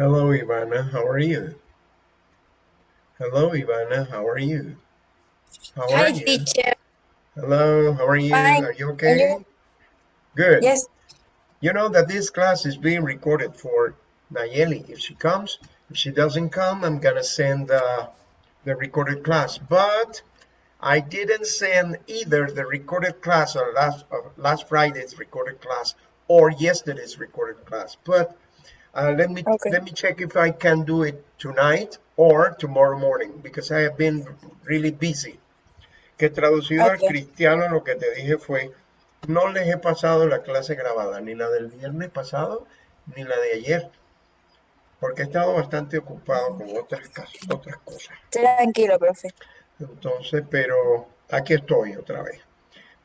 Hello, Ivana. How are you? Hello, Ivana. How are you? How are Hi, you? teacher. Hello, how are you? Fine. Are you okay? you? Good. Yes. You know that this class is being recorded for Nayeli. If she comes, if she doesn't come, I'm gonna send uh, the recorded class. But I didn't send either the recorded class or last or last Friday's recorded class or yesterday's recorded class. But uh, let me Okay. let me check if I can do it tonight or tomorrow morning because I have been really busy. Que traducido al cristiano lo que te dije fue no les he pasado la clase grabada, ni la del viernes pasado, ni la de ayer, porque he estado bastante ocupado con otras, otras cosas. Tranquilo, profe. Entonces, pero aquí estoy otra vez.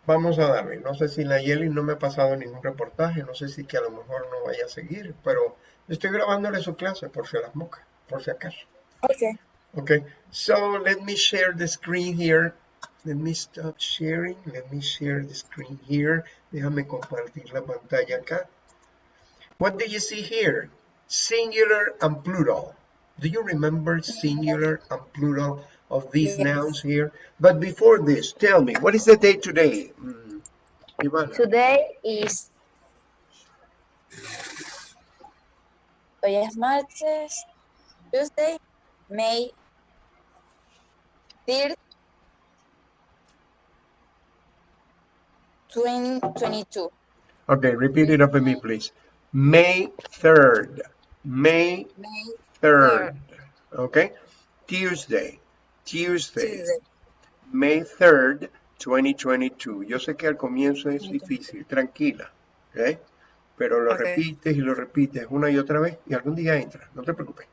Vamos a darle. No sé si la Yeli no me ha pasado ningún reportaje, no sé si que a lo mejor no vaya a seguir, pero estoy grabándole su clase por si a las moscas, por si acaso. Okay. Okay, so let me share the screen here. Let me stop sharing. Let me share the screen here. Déjame compartir la pantalla acá. What do you see here? Singular and plural. Do you remember singular and plural of these Yes. nouns here? But before this, tell me, what is the day today? Mm, Ivana, Today is. Hoy es martes. Tuesday, May 3rd, 2022. Okay, repeat it after me, please. May 3rd. May May 3rd. Okay? Tuesday. Tuesday. Tuesday. May 3rd, 2022. Yo sé que al comienzo es difícil, tranquila, ¿ok? Pero lo Ok. repites y lo repites una y otra vez y algún día entra, no te preocupes.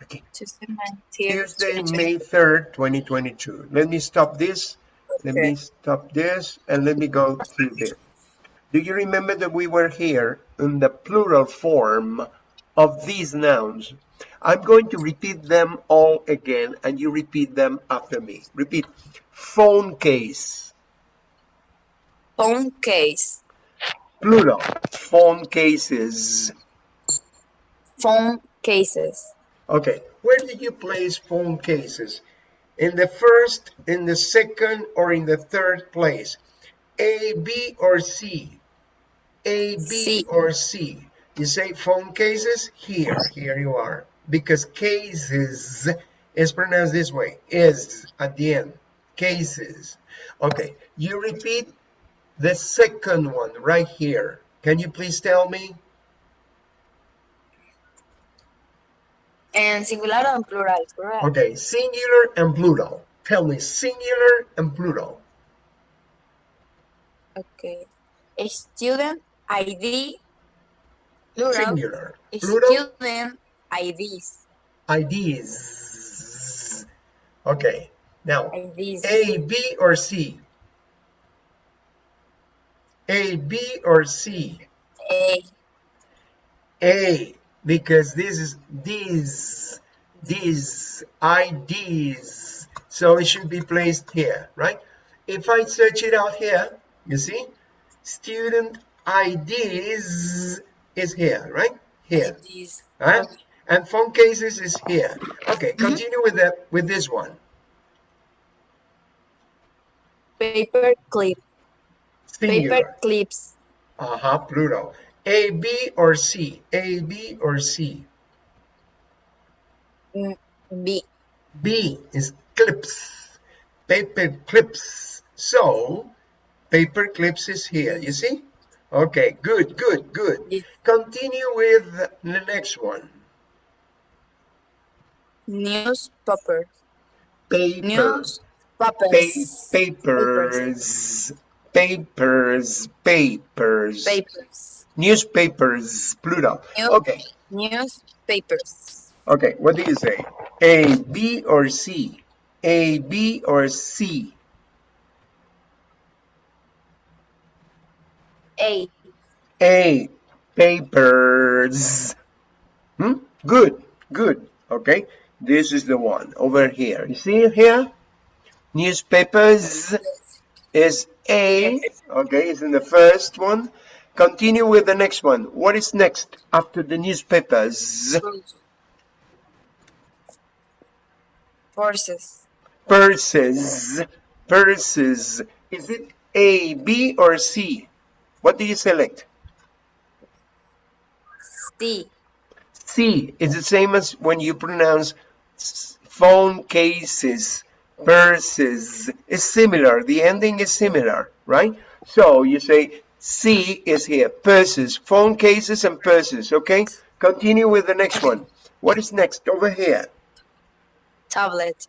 Aquí. Tuesday, May 3rd, 2022. May 3rd, 2022. Let me stop this. Let me stop this and let me go through this. Do you remember that we were here in the plural form of these nouns? I'm going to repeat them all again and you repeat them after me. Repeat. Phone case. Phone case. Plural. Phone cases. Phone cases. Okay. Where do you place phone cases? In the first, in the second, or in the third place? A, B, or C? A, B, C. or C? You say phone cases? Here, here you are. Because cases is pronounced this way, is at the end. Cases. Okay, you repeat the second one right here. Can you please tell me? And singular and plural, correct? Okay, singular and plural. Tell me singular and plural. Okay. A student ID plural. Singular. A Plural. student IDs. IDs. Okay, now IDs. A, B, or C? A, B, or C? A. A, because this is these, these, IDs. So it should be placed here, right? If I search it out here, you see, student IDs is here, right? Here, IDs. right? Okay. And phone cases is here. Okay, mm-hmm. continue with that with this one. Paper clip. Paper clips. Uh-huh, plural. A, B, or C? A, B, or C? Mm, B. B is clips. Paper clips. So, paper clips is here, you see? Okay, good, good, good. Yes. Continue with the next one. Newspaper. Paper. News Pa- papers. papers. Papers. Papers. Papers. Newspapers, plural. New- Okay, Newspapers. okay, what do you say? A, B, or C? A, B, or C? A. A, papers. Hmm? Good, good. Okay, this is the one over here. You see here? Newspapers is a, okay, is in the first one. Continue with the next one. What is next after the newspapers? Purses. Purses. Purses. Is it A, B, or C? What do you select? C. C is the same as when you pronounce phone cases purses. is similar. The ending is similar, right? So you say C is here. Purses, phone cases, and purses. Okay. Continue with the next one. What is next over here? Tablet.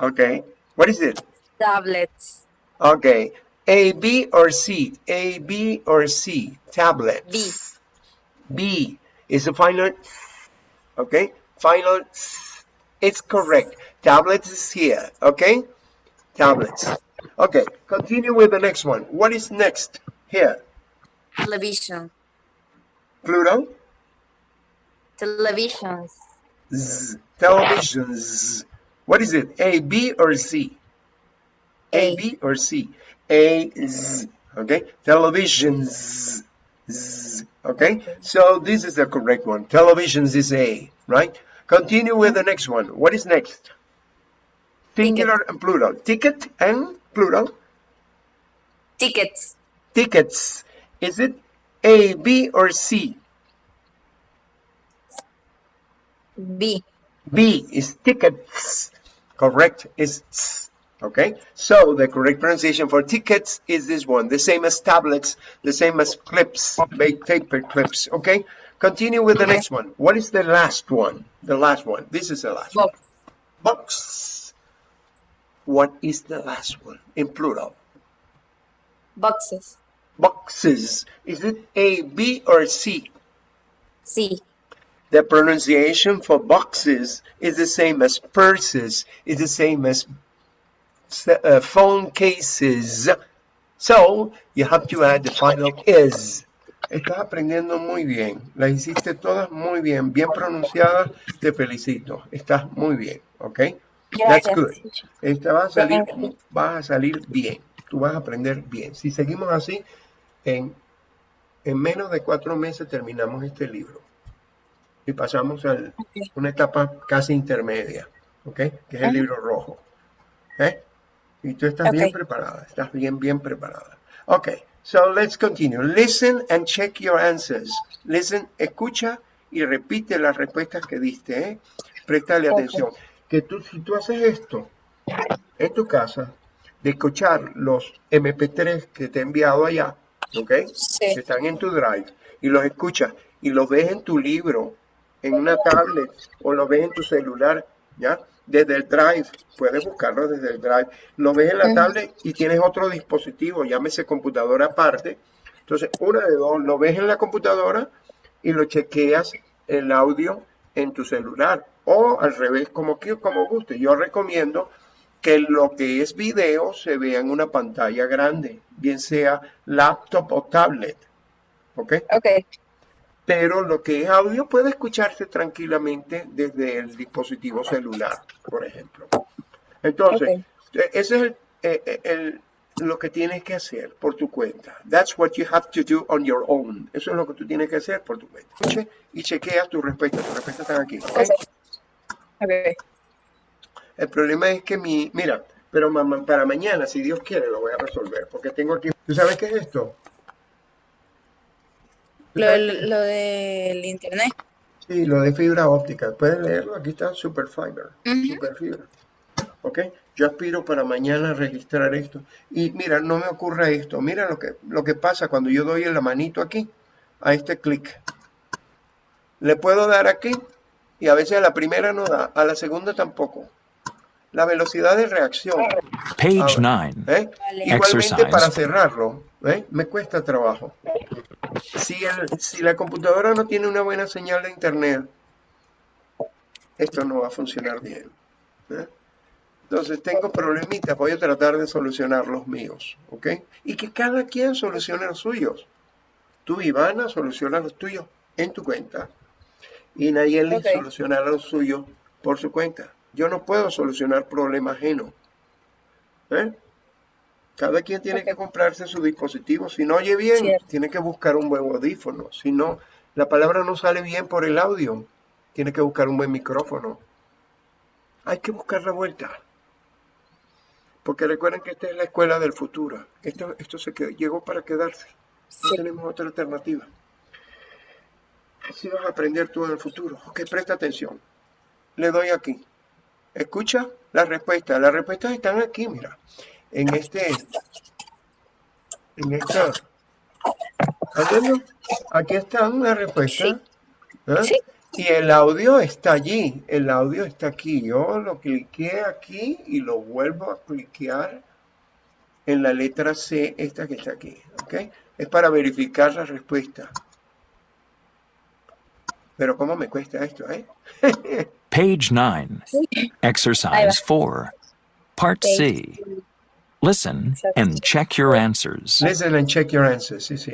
Okay. What is it? Tablets. Okay. A, B, or C? A, B, or C? Tablet. B. B is the final. Okay. Final. It's correct. Tablets is here. Okay. Tablets. Okay. Continue with the next one. What is next? Here. Television. Plural. Televisions. Z. Televisions. What is it? A, B, or C? A, A. B, or C? A, Z. Okay. Televisions. Z. Okay. So this is the correct one. Televisions is A, right? Continue with the next one. What is next? Singular and plural. Ticket and plural. Tickets. Tickets. Is it A, B, or C? B. B is tickets. Correct is. Okay, so the correct pronunciation for tickets is this one, the same as tablets, the same as clips, paper clips. Okay, continue with the Okay. next one. What is the last one? The last one. This is the last one. Box. Box. What is the last one in plural? Boxes. Boxes. Is it A, B, or C? C. The pronunciation for boxes is the same as purses, is the same as uh, phone cases. So, you have to add the final is. Estás aprendiendo muy bien. Las hiciste todas muy bien, bien pronunciadas. Te felicito. Estás muy bien, ¿ok? That's good. Esta va a salir, vas a salir bien. Tú vas a aprender bien. Si seguimos así, en, en menos de cuatro meses terminamos este libro. Y pasamos a una etapa casi intermedia, ¿ok? Que es el libro rojo. ¿eh? Y tú estás bien preparada, estás bien, bien preparada. Ok, so let's continue. Listen and check your answers. Listen, escucha y repite las respuestas que diste, ¿eh? Préstale atención. Que tú, si tú haces esto en tu casa, de escuchar los MP3 que te he enviado allá, ¿ok? Sí. que están en tu drive y los escuchas y los ves en tu libro, en una tablet o los ves en tu celular, ¿ya? Desde el drive, puedes buscarlo desde el drive. Lo ves en la tablet y tienes otro dispositivo, llámese computadora aparte. Entonces, una de dos, lo ves en la computadora y lo chequeas el audio en tu celular o al revés, como, como guste. Yo recomiendo que lo que es video se vea en una pantalla grande, bien sea laptop o tablet, ¿ok? Ok. Pero lo que es audio puede escucharse tranquilamente desde el dispositivo celular, por ejemplo. Entonces, Ok. eh, ese es el, eh, eh, el- lo que tienes que hacer por tu cuenta. That's what you have to do on your own. Eso es lo que tú tienes que hacer por tu cuenta. Escuche Y chequeas tus respuestas. Tus respuestas están aquí. ¿ok? Ok. Ok. El problema es que mi, mira, pero para mañana, si Dios quiere, lo voy a resolver, porque tengo aquí, ¿tú sabes qué es esto? ¿Tú Lo, lo del internet. Sí, lo de fibra óptica, puedes leerlo, aquí está Super Fiber, Ujú. Super Fibra, ¿ok? Yo aspiro para mañana registrar esto, y mira, no me ocurre esto, mira lo que, lo que pasa cuando yo doy la manito aquí, a este clic, le puedo dar aquí, y a veces a la primera no da, a la segunda tampoco, la velocidad de reacción, Page Ahora, 9. ¿eh? Vale. Igualmente Exercise. para cerrarlo, ¿eh? me cuesta trabajo. Si, el- si la computadora no tiene una buena señal de internet, esto no va a funcionar bien. ¿eh? Entonces tengo problemitas, voy a tratar de solucionar los míos, ¿ok? Y que cada quien solucione los suyos. Tú, Ivana, soluciona los tuyos en tu cuenta. Y Nayeli Ok. solucionará los suyos por su cuenta. Yo no puedo solucionar problemas ajenos. ¿eh? Cada quien tiene que comprarse su dispositivo. Si no oye bien, Cierto. tiene que buscar un buen audífono. Si no, la palabra no sale bien por el audio. Tiene que buscar un buen micrófono. hay que buscar la vuelta. Porque recuerden que esta es la escuela del futuro. Esto, esto se quedó- llegó para quedarse. No tenemos otra alternativa. Así vas a aprender tú en el futuro. Ok, presta atención. Le doy aquí. Escucha la respuesta. Las respuestas están aquí, mira. En este. En esta. ¿Estás viendo? Aquí están las respuestas. ¿eh? Sí. Y el audio está allí. El audio está aquí. Yo lo cliqué aquí y lo vuelvo a cliquear en la letra C, esta que está aquí. ¿Ok? Es para verificar la respuesta. Pero ¿cómo me cuesta esto, eh? Page 9. Exercise 4. Part C. Listen and check your answers. Listen and check your answers. Sí, sí.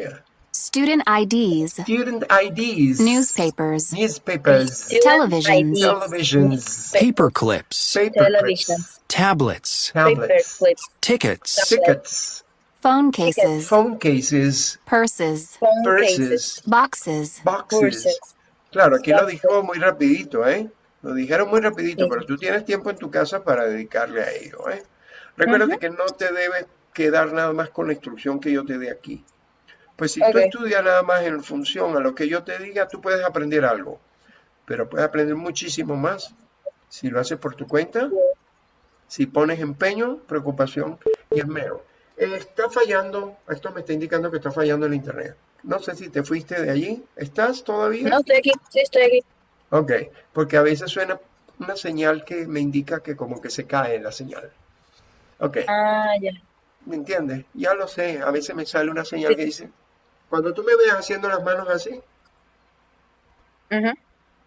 Student IDs, Student IDs. newspapers, Newspapers. televisions, Televisions. Paper clips. Paper Television. clips. Tablets. Paper Tablets. clips. Tickets. Tickets. phone cases, Phone cases. purses, Phone Purses. boxes, Boxes. Purses. Claro, aquí lo dijo muy rapidito, ¿eh? Lo dijeron muy rapidito, Sí. pero tú tienes tiempo en tu casa para dedicarle a ello, ¿eh? Recuérdate que no te debes quedar nada más con la instrucción que yo te dé aquí. Pues si tú Ok. estudias nada más en función a lo que yo te diga, tú puedes aprender algo, pero puedes aprender muchísimo más si lo haces por tu cuenta, si pones empeño, preocupación y esmero. Está fallando, esto me está indicando que está fallando el internet. No sé si te fuiste de allí. ¿Estás todavía? No, estoy aquí. Sí, estoy aquí. Ok, porque a veces suena una señal que me indica que como que se cae la señal. Ok, Ah, ya. ¿me entiendes? Ya lo sé, a veces me sale una señal Sí. que dice, cuando tú me veas haciendo las manos así,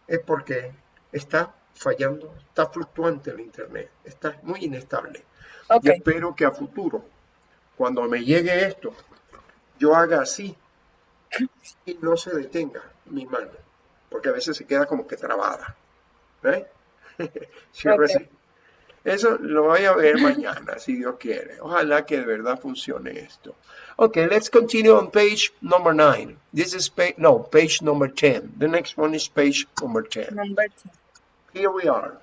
es porque está fallando, está fluctuante el internet, está muy inestable. Ok. Y espero que a futuro, cuando me llegue esto, yo haga así y no se detenga mi mano, porque a veces se queda como que trabada. ¿Ves? Cierro Ok. Eso lo voy a ver mañana, si Dios quiere. Ojalá que de verdad funcione esto. Okay, let's continue on page number nine. This is page, no, page number 10. The next one is page number 10. Number two. Here we are.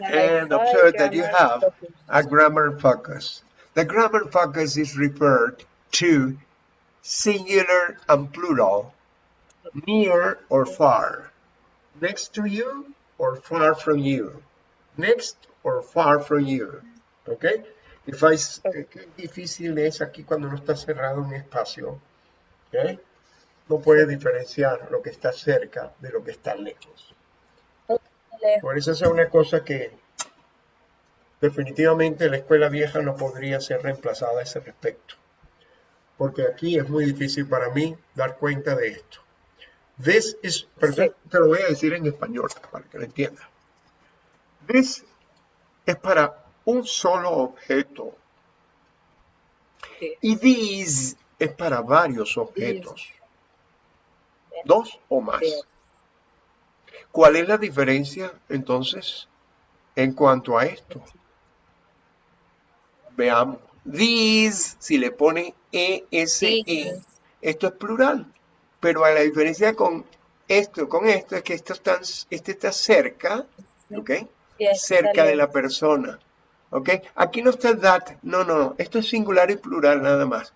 And observe that you have focus. a grammar focus. The grammar focus is referred to singular and plural, near or far, next to you or far from you, next or far from you. Okay? If I, eh, qué difícil es aquí cuando no está cerrado un espacio. ¿ok? No puede diferenciar lo que está cerca de lo que está lejos. Por eso es una cosa que definitivamente la escuela vieja no podría ser reemplazada a ese respecto. Porque aquí es muy difícil para mí dar cuenta de esto. This is, pero te- Sí. te lo voy a decir en español para que lo entiendas. This es para un solo objeto. Y these es para varios objetos. Dos o más. ¿Cuál es la diferencia entonces en cuanto a esto? Veamos. These, si le pone ESE, These. esto es plural. Pero a la diferencia con esto, con esto, es que esto está, este está cerca, ¿ok? Yes, Cerca de la persona, ¿ok? Aquí no está el that, no, no, no. Esto es singular y plural nada más.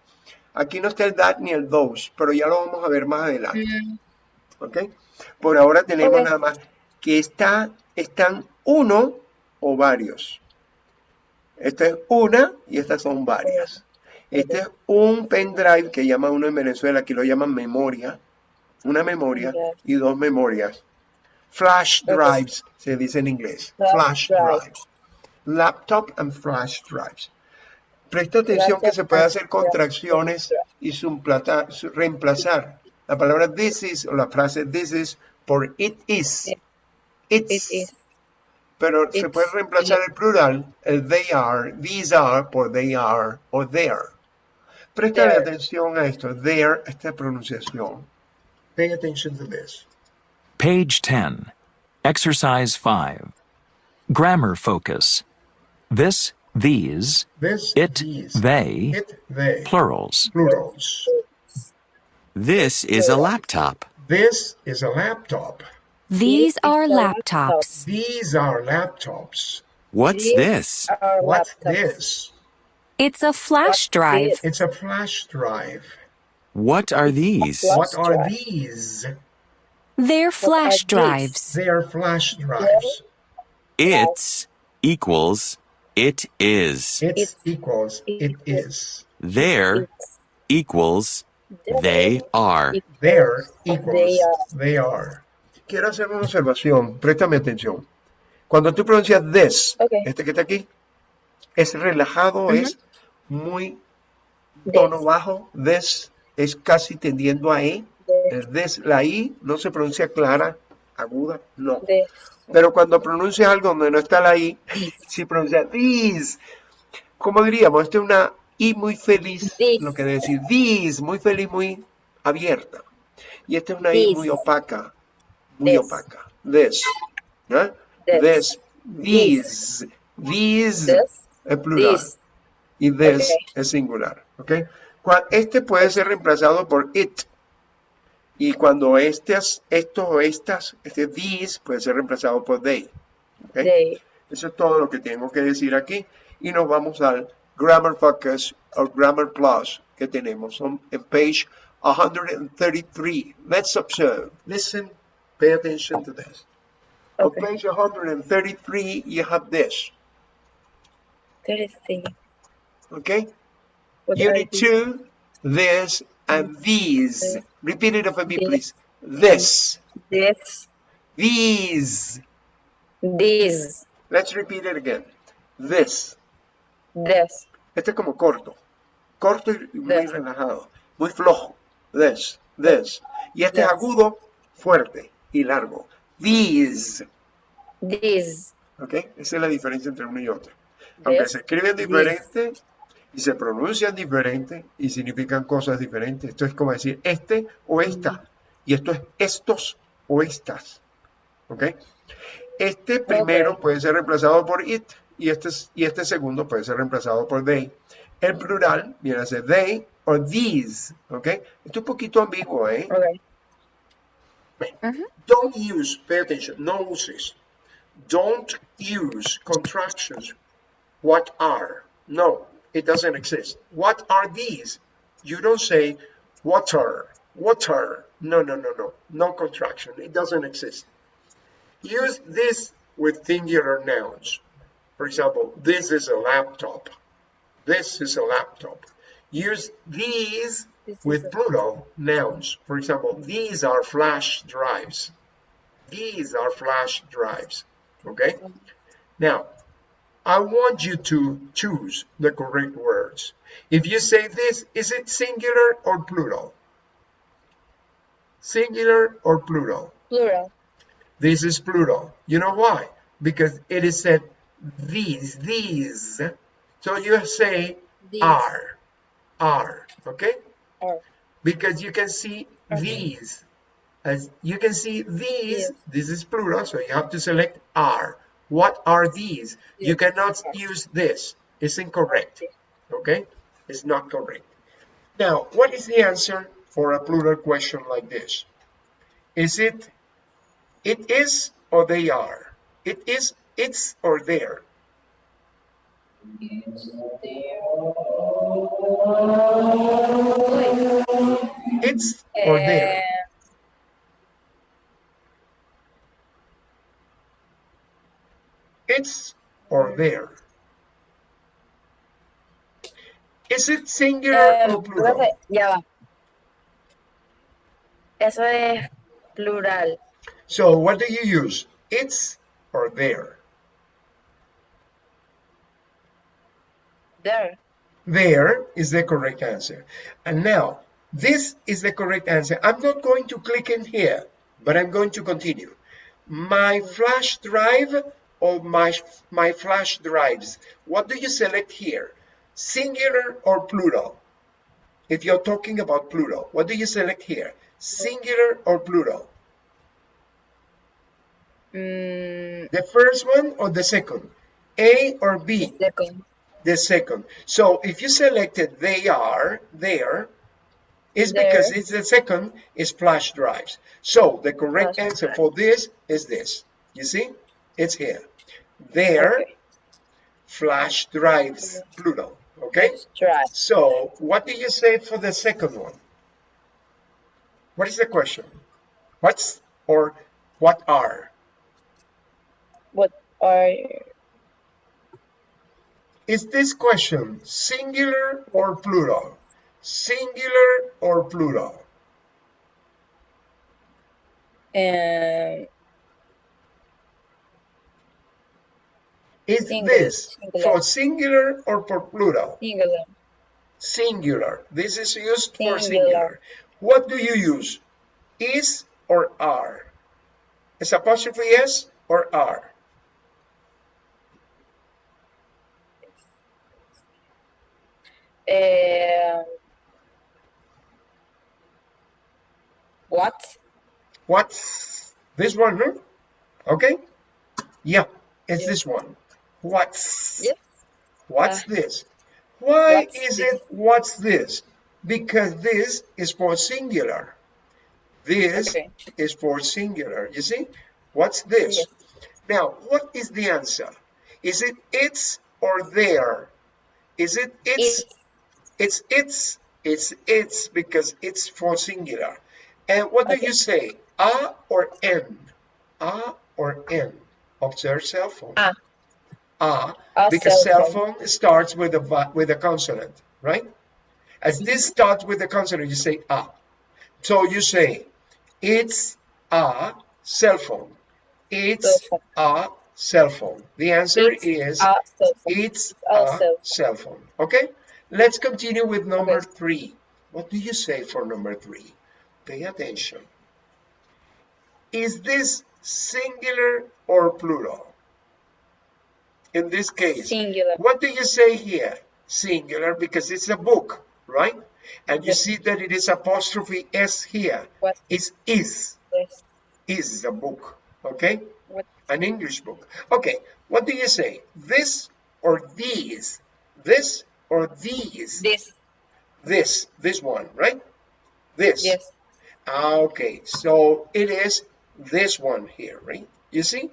Aquí no está el that ni el those, pero ya lo vamos a ver más adelante. Mm, ¿ok? Por ahora tenemos nada más que está, están uno o varios. Esta es una y estas son varias. Este es un pendrive que llama uno en Venezuela, aquí lo llaman memoria, una memoria y dos memorias. Flash drives se dice en inglés. Flash Flash drive. drives. Laptop and flash drives. Presta atención que se puede hacer contracciones y su- reemplazar la palabra this is o la frase this is por it is. It's. It is. Pero se puede reemplazar el plural, el they are, these are, por they are o there. Presta atención a esto, there, esta pronunciación. Pay attention to this. Page 10. Exercise 5. Grammar focus. This, these, This, it, these, they, it, they, plurals. plurals. This is a laptop. This is a laptop. These are are laptops. These are laptops. What's These this? What's this? It's a flash What's drive. this? It's a flash drive. What are these? What are these? They're flash drives. They are flash drives. It's equals it is. It It's equals it is. There It's equals they are. There They equals are. they are. Quiero hacer una observación. Préstame atención. Cuando tú pronuncias this, este que está aquí, es relajado, es muy tono This. bajo. This es casi tendiendo a E. This. This, la I no se pronuncia clara, aguda, no. This. Pero cuando pronuncias algo donde no está la I, si pronuncias these, como diríamos, esta es una I muy feliz, This. lo que decir these, muy feliz, muy abierta. Y esta es una I This. muy opaca, muy This. opaca. This, ¿no? This. This, these, these This. es plural This. y this es singular, Este puede ser reemplazado por it. Y cuando estas, estos o estas, este these puede ser reemplazado por they. ¿ok? They. Eso es todo lo que tengo que decir aquí. Y nos vamos al Grammar Focus o Grammar Plus que tenemos en page 133. Let's observe. Listen, pay attention to this. Okay. On page 133, you have this. Thirty-three. Okay? What Unit these? 2, this these. Repeat it after me, please. This, This. these. These. Let's repeat it again. This. This. Este es como corto. Corto y muy This. relajado. Muy flojo. This, this. Y este es This. agudo, fuerte y largo. These. These. ¿Ok? Esa es la diferencia entre uno y otro. Aunque This. se escriben diferente y se pronuncian diferente y significan cosas diferentes. Esto es como decir este o esta. Y esto es estos o estas. ¿Ok? Este primero puede ser reemplazado por it y este, y este segundo puede ser reemplazado por they. El plural viene a ser they o these. ¿Ok? Esto es un poquito ambiguo, ¿eh? Okay. Don't use, pay attention, no uses. Don't use contractions. What are? No, it doesn't exist. What are these? You don't say water, water. No, no, no, no. No contraction. It doesn't exist. Use this with singular nouns. For example, this is a laptop. This is a laptop. Use these This with plural nouns. For example, these are flash drives. These are flash drives. Okay? Now, I want you to choose the correct words. If you say this, is it singular or plural? Singular or plural? Plural. This is plural. You know why? Because it is said these, these. So you say These. are, are, okay? Are. Because you can see Okay. these. As you can see these, Yes. this is plural, so you have to select are. What are these? You cannot use this. It's incorrect. Okay? It's not correct. Now, what is the answer for a plural question like this? Is it it is or they are? It is it's or there? It's or there? Eh, It's or there? Is it singular eh, or plural? profe, ya va. Eso es plural. So what do you use? It's or there? There. There is the correct answer. And now, this is the correct answer. I'm not going to click in here, but I'm going to continue. My flash drive or my, my flash drives. What do you select here? Singular or plural? If you're talking about plural, what do you select here? Singular or plural? Mm, The first one or the second? A or B? second. the second. So if you selected they are there, It's because it's the second is flash drives. So the correct Flash answer for this is this. You see? It's here. There, Okay. flash drives, plural. Okay? Let's. So what do you say for the second one? What is the question? What's or what are? What are Is this question singular or plural? Singular or plural? um, Is Singular, this singular. for singular or for plural? singular? Singular. This is used for Singular. singular. What do you use? Is or are? Is apostrophe S or are? Um, what? What's this one? Huh? Okay. Yeah, it's this one. What's? Yes. What's Uh, this? Why what's is this? it what's this? Because this is for singular. This Okay. is for singular. You see? What's this? Yes. Now, what is the answer? Is it it's or there? Is it it's? It's It's it's. It's because it's for singular. And what do you say? A or n? A or n? Observe cell phone. A. A A because cell cell phone starts with a with a consonant, right? As this starts with a consonant, you say a. So you say it's a cell phone. It's a cell phone. The answer It's is phone. it's a cell phone. Okay, let's continue with number Okay. three. What do you say for number three? Pay attention. Is this singular or plural? In this case, Singular. what do you say here? Singular because it's a book, right? And you Yes. see that it is apostrophe S here. What? It's is. Yes. Is a book, okay? What? An English book. Okay, what do you say? This or these? This or these? This. This, this one, right? This. Yes. Ah, Okay, so it is this one here, right? You see?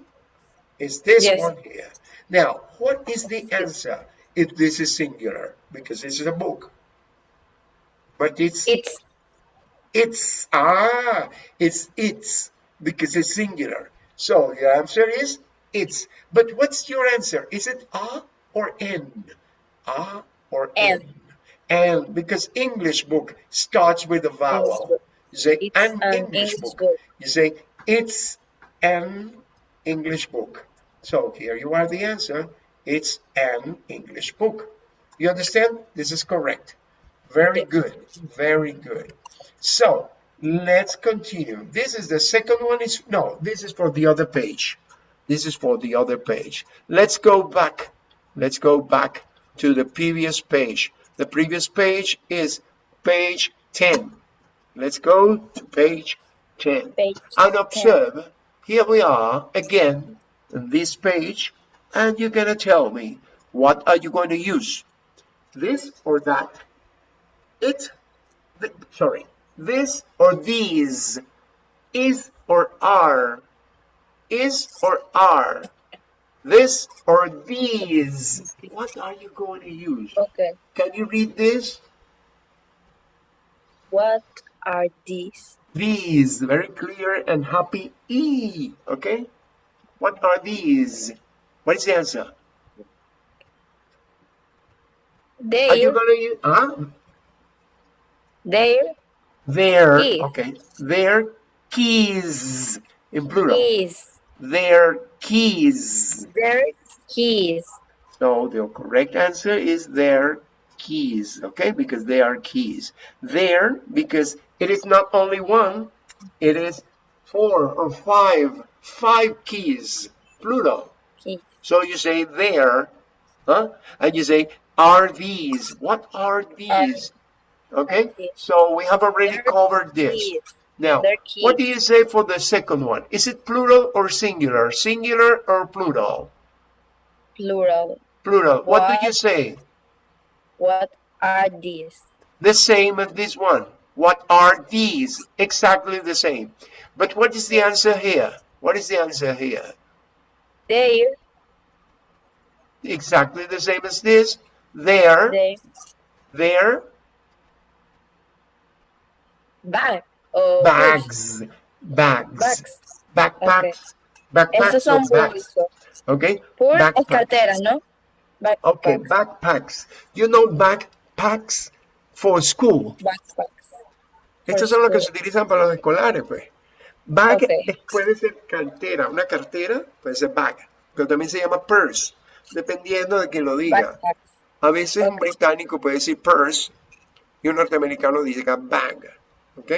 It's this Yes. one here. Now, what is the answer if this is singular? Because this is a book. But it's It's it's ah, it's it's because it's singular. So your answer is it's. But what's your answer? Is it a or n? A or N. n? And because English book starts with a vowel. You say it's an English, English book. book. You say it's an English book. So here you are the answer. It's an English book. You understand? This is correct. Very good. Very good. So let's continue. This is the second one. Is no, this is for the other page. This is for the other page. Let's go back. Let's go back to the previous page. The previous page is page 10. Let's go to page 10. Page And 10. Here we are again on this page, and you're gonna tell me what are you going to use? This or that? It, th- sorry, this or these? Is or are? Is or are? This or these? What are you going to use? Okay. Can you read this? What are these? These, very clear and happy E, okay? What are these? What is the answer? They are you gonna use, huh? Their Their, Keys. okay, their keys, in plural. keys. Their keys. Their keys. So the correct answer is their keys, okay? Because they are keys. There, because it is not only one, it is four or five, five keys, plural. Keys. So you say there, huh? And you say, are these? What are these? Uh, okay? these. So we have already They're covered this. Keys. Now, what do you say for the second one? Is it plural or singular? Singular or plural? Plural. Plural. What do you say? What are these? The same as this one. What are these? Exactly the same. But what is the answer here? What is the answer here? There, Exactly the same as this. There, there, there, bag. O bags, bags, Bags. backpacks, backpacks Esos son bags. Okay, Pur backpacks. cartera, ¿no? Backpacks. Okay, backpacks. You know backpacks for school. Backpacks. Estos son los que se utilizan para los escolares, pues. Bag puede ser cartera, una cartera puede ser bag, pero también se llama purse, dependiendo de quien lo diga. A veces un británico puede decir purse y un norteamericano diga bag, ¿ok?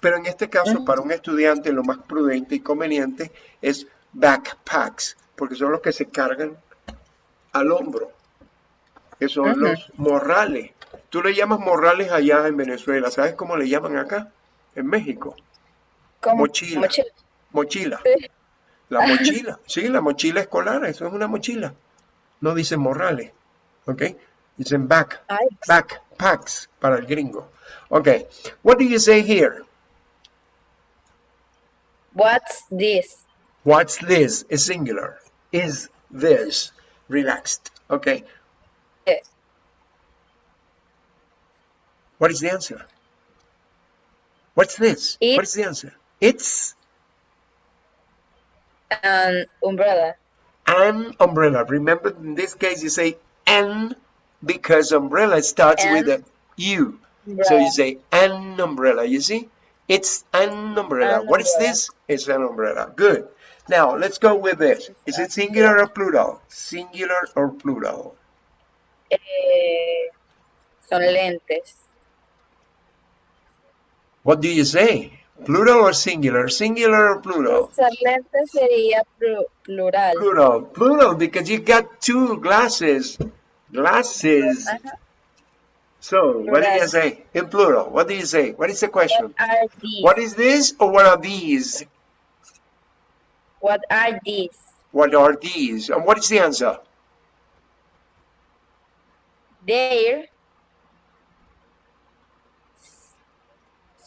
Pero en este caso, para un estudiante, lo más prudente y conveniente es backpacks, porque son los que se cargan al hombro, que son los morrales. Tú le llamas morrales allá en Venezuela, ¿sabes cómo le llaman acá? En México. ¿Cómo? Mochila. Mochila. Mochila. Sí. La mochila. Sí, la mochila escolar, eso es una mochila. No dicen morrales, ¿ok? Dicen back, Ay, backpacks para el gringo. Okay, what do you say here? what's this? What's this? Is singular. Is this? Relaxed. Okay. Eh, What is the answer? What's this? It- what is the answer? It's An umbrella. an umbrella. Remember, in this case, you say an because umbrella starts with a U. An U. So you say an umbrella. You see? It's an umbrella. An what is umbrella. this? It's an umbrella. Good. Now, let's go with this. Is it singular or plural? Singular or plural? Eh, son lentes. What do you say? Plural or singular? Singular or plural? Usar lentes sería plu- plural. Plural. Plural because you got two glasses. Glasses. Ajá. So, what do you Plural. say? In plural. What do you say? What is the question? What are these? What is this or what are these? What are these? What are these? And what is the answer? There.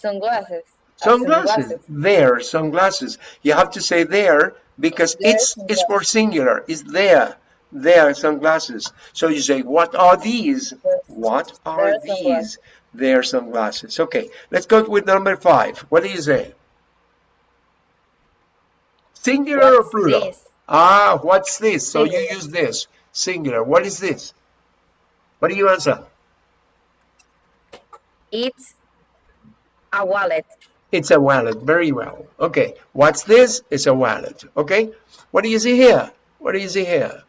Sunglasses. Sunglasses. There, sunglasses. You have to say there because There it's is for singular. It's there. There, sunglasses. So you say, what are these? What are There these? sunglasses. There, sunglasses. Okay, let's go with number five. What do you say? Singular or plural? this? Ah, what's this? So you use this. Singular. What is this? What do you answer? It's a wallet. It's a wallet. Very well. Okay. What's this? It's a wallet. Okay. What do you see here? What do you see here?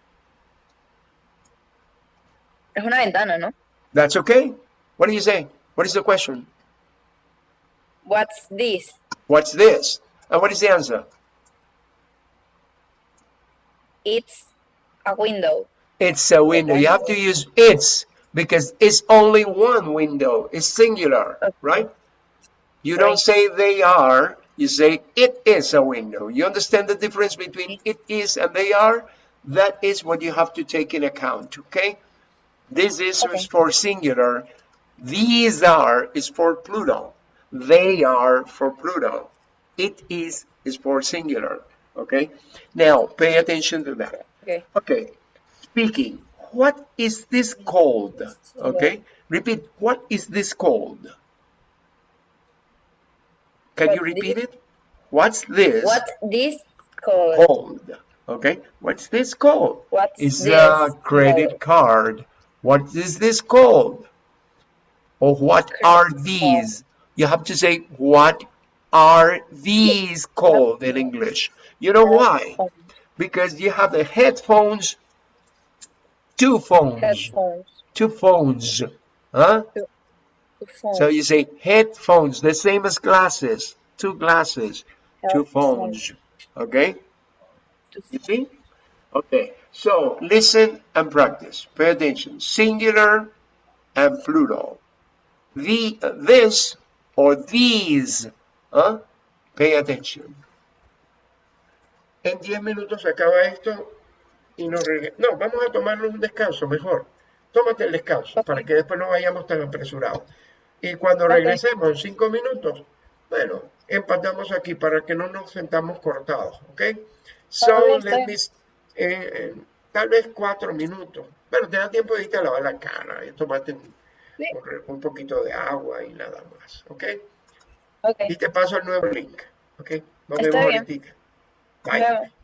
Es una ventana, ¿no? That's okay. What do you say? What is the question? What's this? What's this? And what is the answer? It's a window. It's a window. You have to use it's because it's only one window. It's singular, Okay. right? You don't say they are. You say it is a window. You understand the difference between it is and they are? That is what you have to take in account, okay? This is Okay. for singular. These are is for plural. They are for plural. It is is for singular, okay? Now, pay attention to that. Okay. Okay, speaking. What is this called? Okay, repeat. What is this called? Can What you this- repeat it? What's this What this called? called? Okay, what's this called? What's It's this a credit called? card. What is this called? Or what Credit are card. these? You have to say, what are these called in English? You know why? Because you have the headphones, two phones, Headphones. two phones, huh? Two phones. So you say headphones, the same as glasses, two glasses, two phones, okay? You see? Okay, so listen and practice. Pay attention. Singular and plural. The, this or these, huh? Pay attention. En 10 minutos acaba esto y nos reg- No, vamos a tomarnos un descanso mejor. Tómate el descanso para que después no vayamos tan apresurados. Y cuando regresemos en cinco minutos, bueno, empatamos aquí para que no nos sentamos cortados, ¿ok? So, let me, eh, eh, tal vez cuatro minutos. Pero te da tiempo de irte a lavar la cara y tomarte un, Sí. un- un poquito de agua y nada más, ¿ok? Ok. Y te paso el nuevo link, ¿ok? Nos Está vemos bien. ahorita. Bye. vemos.